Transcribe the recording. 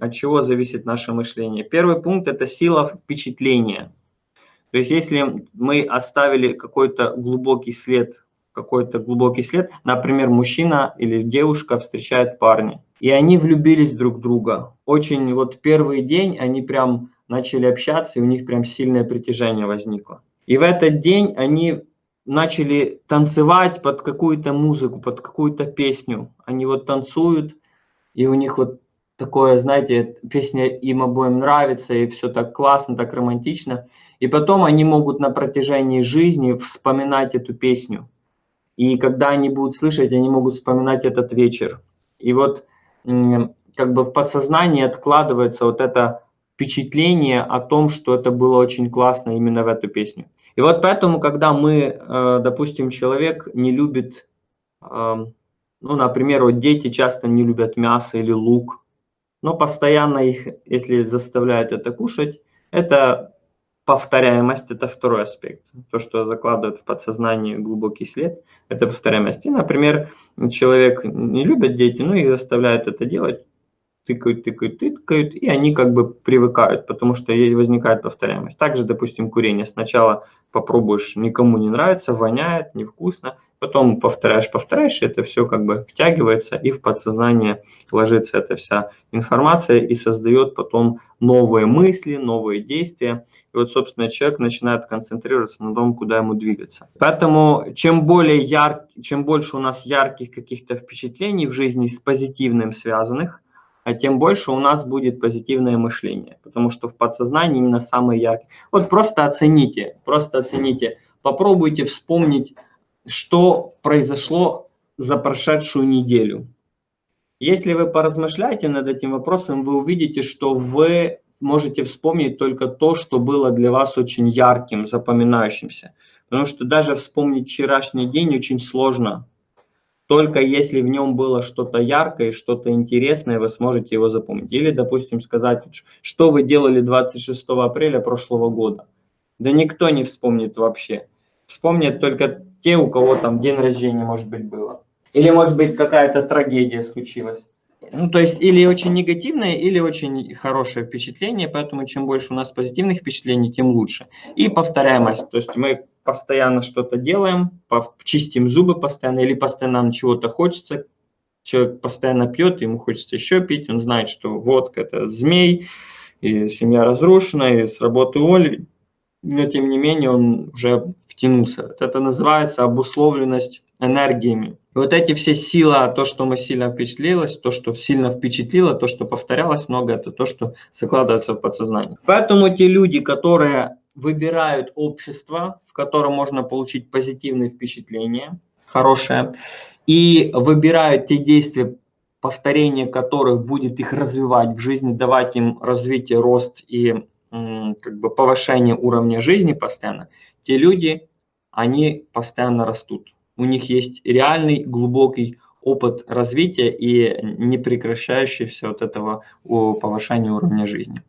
от чего зависит наше мышление? Первый пункт – это сила впечатления. То есть если мы оставили какой-то глубокий след, какой-то глубокий след, например, мужчина или девушка встречает парня, и они влюбились друг в друга. Очень вот первый день они прям начали общаться, и у них прям сильное притяжение возникло. И в этот день они начали танцевать под какую-то музыку, под какую-то песню. Они вот танцуют, и у них вот такое, знаете, песня им обоим нравится, и все так классно, так романтично. И потом они могут на протяжении жизни вспоминать эту песню. И когда они будут слышать, они могут вспоминать этот вечер. И вот как бы в подсознании откладывается вот это впечатление о том, что это было очень классно именно в эту песню. И вот поэтому, когда мы, э, допустим, человек не любит, эм, ну, например, вот дети часто не любят мясо или лук, но постоянно их, если заставляют это кушать, это повторяемость, это второй аспект. То, что закладывает в подсознание глубокий след, это повторяемость. И, например, человек не любит дети, ну и заставляет это делать, тыкают, тыкают, тыкают, и они как бы привыкают, потому что возникает повторяемость. Также, допустим, курение. Сначала попробуешь, никому не нравится, воняет, невкусно, потом повторяешь, повторяешь, и это все как бы втягивается, и в подсознание ложится эта вся информация и создает потом новые мысли, новые действия. И вот, собственно, человек начинает концентрироваться на том, куда ему двигаться. Поэтому чем более ярк, чем больше у нас ярких каких-то впечатлений в жизни с позитивным связанных, тем больше у нас будет позитивное мышление, потому что в подсознании именно самые яркие. Вот просто оцените, просто оцените, попробуйте вспомнить, что произошло за прошедшую неделю. Если вы поразмышляете над этим вопросом, вы увидите, что вы можете вспомнить только то, что было для вас очень ярким, запоминающимся. Потому что даже вспомнить вчерашний день очень сложно, только если в нем было что-то яркое, что-то интересное, вы сможете его запомнить. Или, допустим, сказать, что вы делали 26 апреля прошлого года. Да никто не вспомнит вообще. Вспомнят только те, у кого там день рождения, может быть, было. Или, может быть, какая-то трагедия случилась. Ну, то есть, или очень негативное, или очень хорошее впечатление, поэтому чем больше у нас позитивных впечатлений, тем лучше. И повторяемость, то есть мы постоянно что-то делаем, чистим зубы постоянно или постоянно нам чего-то хочется, человек постоянно пьет, ему хочется еще пить, он знает, что водка – это змей, и семья разрушена, и с работы уволили, но тем не менее он уже втянулся. Это называется обусловленность энергиями. И вот эти все силы, то, что мы сильно впечатлилось, то, что сильно впечатлило, то, что повторялось много, это то, что закладывается в подсознание. Поэтому те люди, которые выбирают общество, в котором можно получить позитивные впечатления, хорошее, и выбирают те действия, повторение которых будет их развивать в жизни, давать им развитие, рост и как бы повышение уровня жизни постоянно, те люди, они постоянно растут. У них есть реальный глубокий опыт развития и непрекращающийся вот этого повышения уровня жизни.